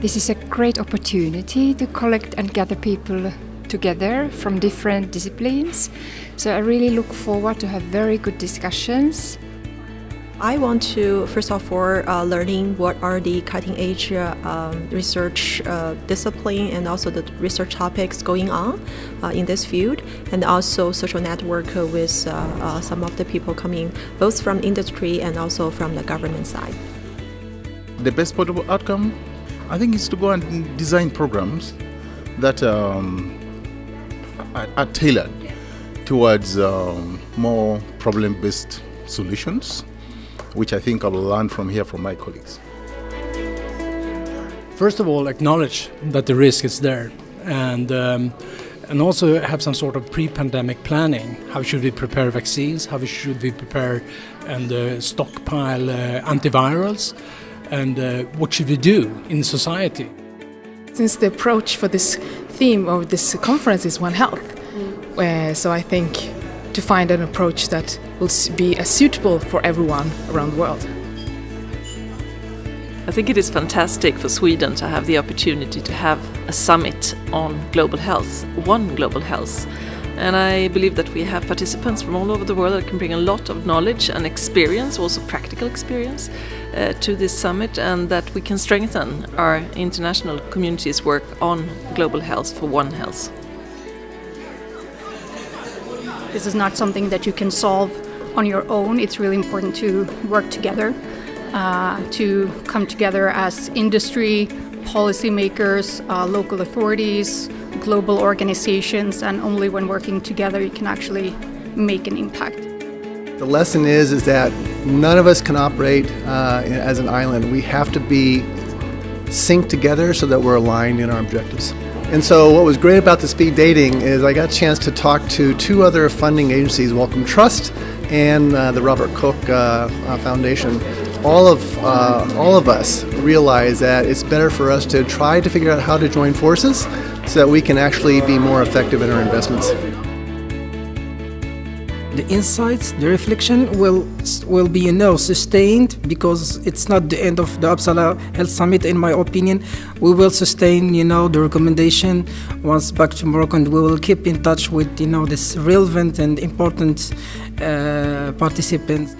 This is a great opportunity to collect and gather people together from different disciplines. So I really look forward to have very good discussions. I want to, first of all, uh, learning what are the cutting edge uh, um, research uh, discipline and also the research topics going on uh, in this field, and also social network with uh, uh, some of the people coming both from industry and also from the government side. The best possible outcome, I think, it's to go and design programs that um, are, tailored towards um, more problem-based solutions which I think I will learn from here from my colleagues. First of all, acknowledge that the risk is there and um, and also have some sort of pre-pandemic planning. How should we prepare vaccines? How should we prepare and uh, stockpile uh, antivirals? And uh, what should we do in society? Since the approach for this theme of this conference is One Health, mm. so I think to find an approach that will be as suitable for everyone around the world. I think it is fantastic for Sweden to have the opportunity to have a summit on global health, one global health. And I believe that we have participants from all over the world that can bring a lot of knowledge and experience, also practical experience, uh, to this summit, and that we can strengthen our international community's work on global health for One Health. This is not something that you can solve on your own. It's really important to work together, uh, to come together as industry, policymakers, uh, local authorities, global organizations, and only when working together you can actually make an impact. The lesson is, is that none of us can operate uh, as an island. We have to be synced together so that we're aligned in our objectives. And so what was great about the speed dating is I got a chance to talk to two other funding agencies, Wellcome Trust and uh, the Robert Koch uh, uh, Foundation. All of, uh, all of us realize that it's better for us to try to figure out how to join forces so that we can actually be more effective in our investments the insights, the reflection will will be you know sustained because it's not the end of the Uppsala Health Summit in my opinion. We will sustain you know the recommendation once back to Morocco and we will keep in touch with you know this relevant and important uh, participants.